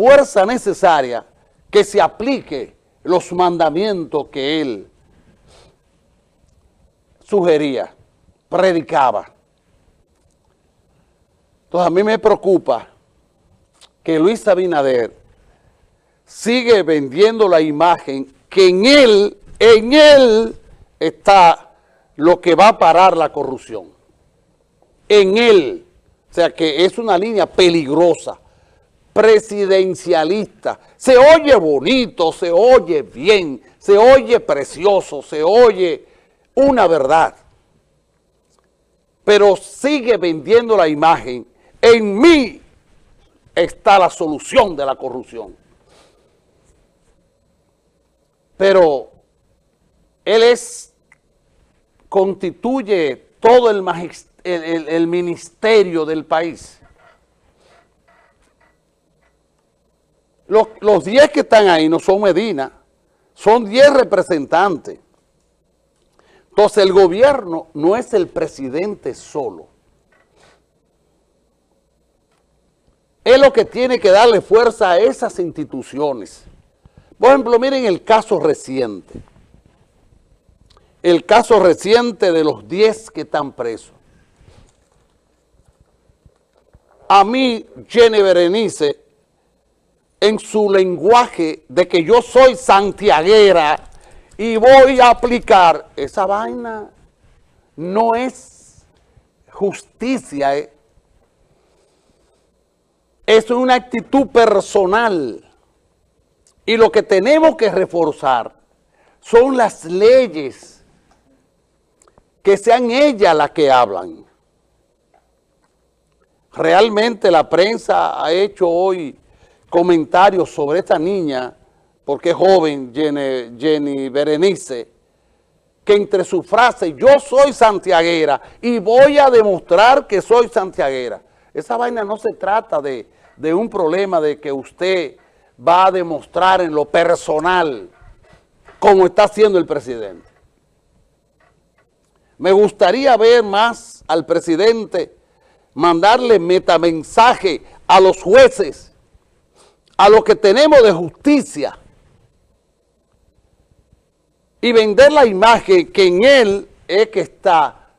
fuerza necesaria que se aplique los mandamientos que él sugería, predicaba. Entonces a mí me preocupa que Luis Abinader sigue vendiendo la imagen que en él, en él está lo que va a parar la corrupción. En él. O sea que es una línea peligrosa, presidencialista. Se oye bonito, se oye bien, se oye precioso, se oye una verdad. Pero sigue vendiendo la imagen. En mí está la solución de la corrupción. Pero él es, constituye todo el, el, el ministerio del país. Los 10 que están ahí no son Medina, son 10 representantes. Entonces el gobierno no es el presidente solo. Es lo que tiene que darle fuerza a esas instituciones. Por ejemplo, miren el caso reciente. El caso reciente de los 10 que están presos. A mí, Jenny Berenice, en su lenguaje de que yo soy santiaguera y voy a aplicar, esa vaina no es justicia, eh. es una actitud personal. Y lo que tenemos que reforzar son las leyes que sean ellas las que hablan. Realmente la prensa ha hecho hoy comentarios sobre esta niña, porque es joven, Jenny, Berenice, que entre sus frases, yo soy santiaguera y voy a demostrar que soy santiaguera. Esa vaina no se trata de, de un problema de que usted va a demostrar en lo personal como está haciendo el presidente. Me gustaría ver más al presidente mandarle metamensaje a los jueces a lo que tenemos de justicia y vender la imagen que en él es que está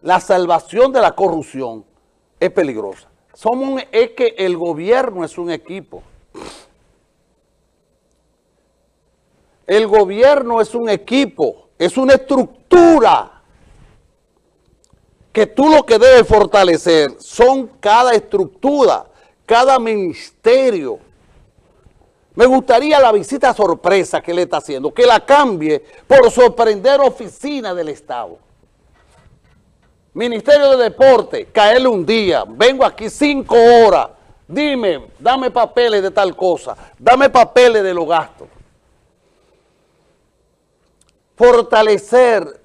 la salvación de la corrupción es peligrosa. Somos es que el gobierno es un equipo. El gobierno es un equipo, es una estructura que tú lo que debes fortalecer son cada estructura cada ministerio. Me gustaría la visita sorpresa que le está haciendo, que la cambie por sorprender oficina del Estado. Ministerio de Deporte, caerle un día, vengo aquí cinco horas, dime, dame papeles de tal cosa, dame papeles de los gastos. Fortalecer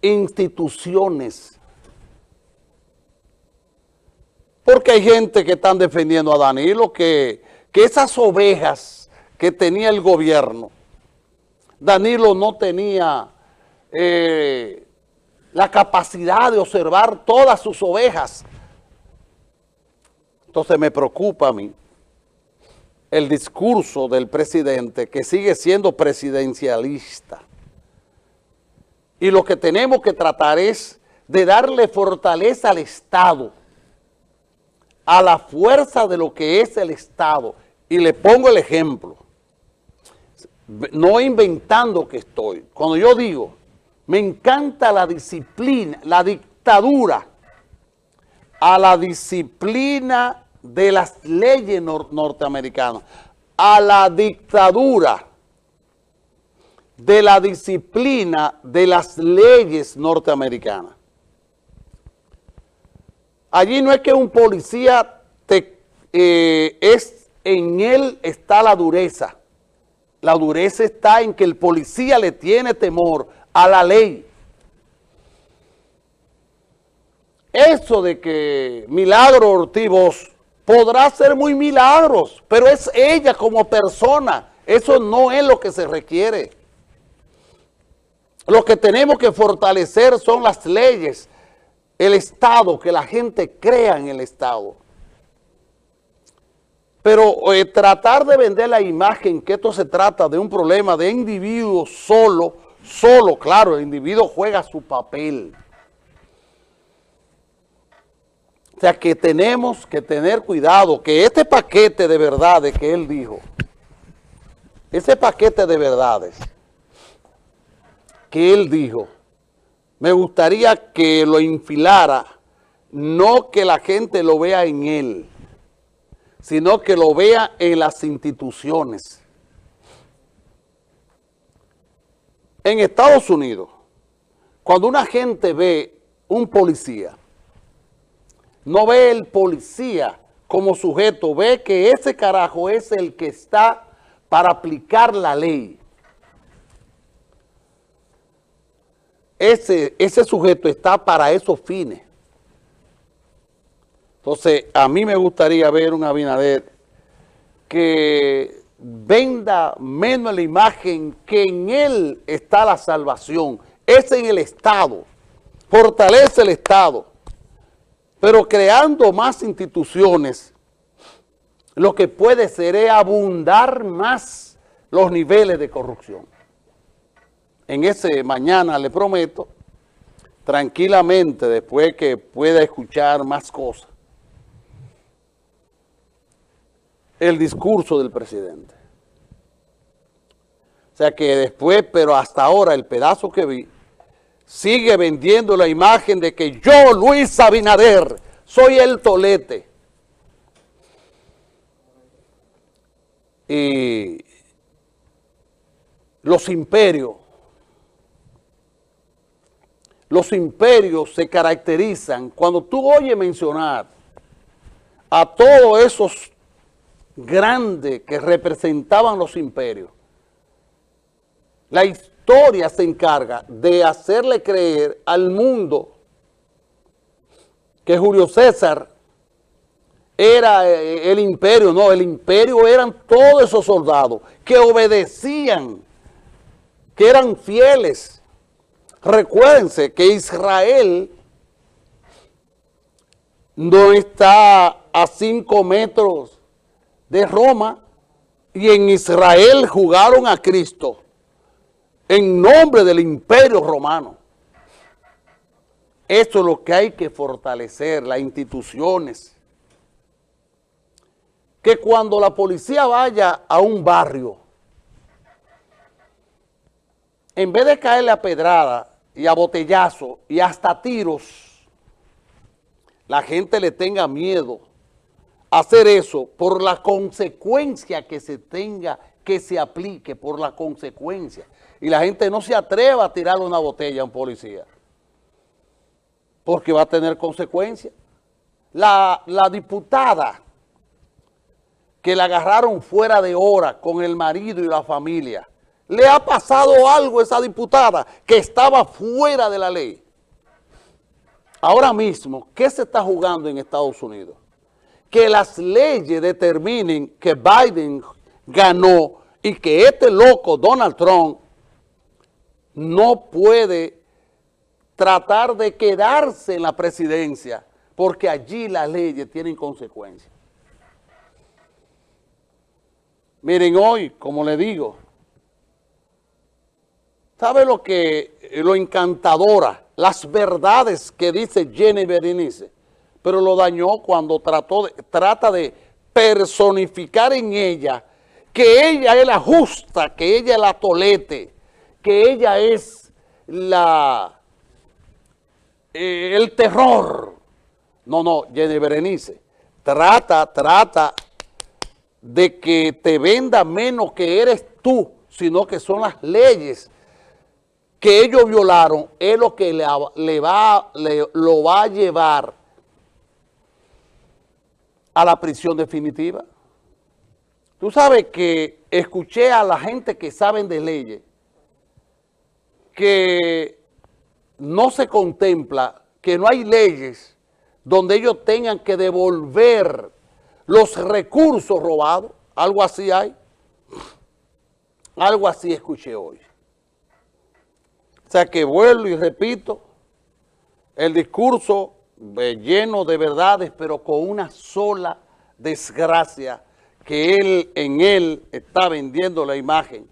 instituciones Porque hay gente que están defendiendo a Danilo que, que esas ovejas que tenía el gobierno, Danilo no tenía eh, la capacidad de observar todas sus ovejas. Entonces me preocupa a mí el discurso del presidente que sigue siendo presidencialista. Y lo que tenemos que tratar es de darle fortaleza al Estado a la fuerza de lo que es el Estado. Y le pongo el ejemplo. No inventando que estoy. Cuando yo digo, me encanta la disciplina, la dictadura, a la disciplina de las leyes norteamericanas, a la dictadura de la disciplina de las leyes norteamericanas. Allí no es que un policía te, eh, es, en él está la dureza. La dureza está en que el policía le tiene temor a la ley. Eso de que Milagro Ortiz podrá ser muy milagros, pero es ella como persona. Eso no es lo que se requiere. Lo que tenemos que fortalecer son las leyes, el Estado, que la gente crea en el Estado. Pero eh, tratar de vender la imagen que esto se trata de un problema de individuo solo, solo, claro, el individuo juega su papel. O sea que tenemos que tener cuidado, que este paquete de verdades que él dijo, ese paquete de verdades que él dijo, me gustaría que lo infilara, no que la gente lo vea en él, sino que lo vea en las instituciones. En Estados Unidos, cuando una gente ve un policía, no ve el policía como sujeto, ve que ese carajo es el que está para aplicar la ley. Ese, ese sujeto está para esos fines. Entonces, a mí me gustaría ver un Abinader que venda menos la imagen que en él está la salvación. Es en el Estado. Fortalece el Estado. Pero creando más instituciones, lo que puede ser es abundar más los niveles de corrupción. En ese mañana, le prometo, tranquilamente, después que pueda escuchar más cosas, el discurso del presidente. O sea que después, pero hasta ahora, el pedazo que vi, sigue vendiendo la imagen de que yo, Luis Abinader, soy el tolete. Y los imperios, los imperios se caracterizan, cuando tú oyes mencionar a todos esos grande que representaban los imperios. La historia se encarga de hacerle creer al mundo que Julio César era eh, el imperio, no, el imperio eran todos esos soldados que obedecían, que eran fieles. Recuérdense que Israel no está a cinco metros de Roma y en Israel jugaron a Cristo en nombre del imperio romano. Eso es lo que hay que fortalecer, las instituciones. Que cuando la policía vaya a un barrio, en vez de caerle a pedrada y a botellazo y hasta tiros, la gente le tenga miedo hacer eso por la consecuencia que se tenga, que se aplique por la consecuencia. Y la gente no se atreva a tirarle una botella a un policía. Porque va a tener consecuencias. La, la diputada que la agarraron fuera de hora con el marido y la familia, le ha pasado algo a esa diputada que estaba fuera de la ley. Ahora mismo, ¿qué se está jugando en Estados Unidos? que las leyes determinen que Biden ganó y que este loco Donald Trump no puede tratar de quedarse en la presidencia porque allí las leyes tienen consecuencias. Miren hoy, como le digo, ¿sabe lo que, lo encantadora, las verdades que dice Jenny Berenice? pero lo dañó cuando trató trata de personificar en ella que ella es la justa, que ella es la tolete, que ella es la eh, el terror. No, no, Jenny Berenice, trata, trata de que te venda menos que eres tú, sino que son las leyes que ellos violaron, es lo que le, va, lo va a llevar a la prisión definitiva. Tú sabes que escuché a la gente que saben de leyes que no se contempla, que no hay leyes donde ellos tengan que devolver los recursos robados. Algo así hay. Algo así escuché hoy. O sea que vuelvo y repito, el discurso lleno de verdades, pero con una sola desgracia que él en él está vendiendo la imagen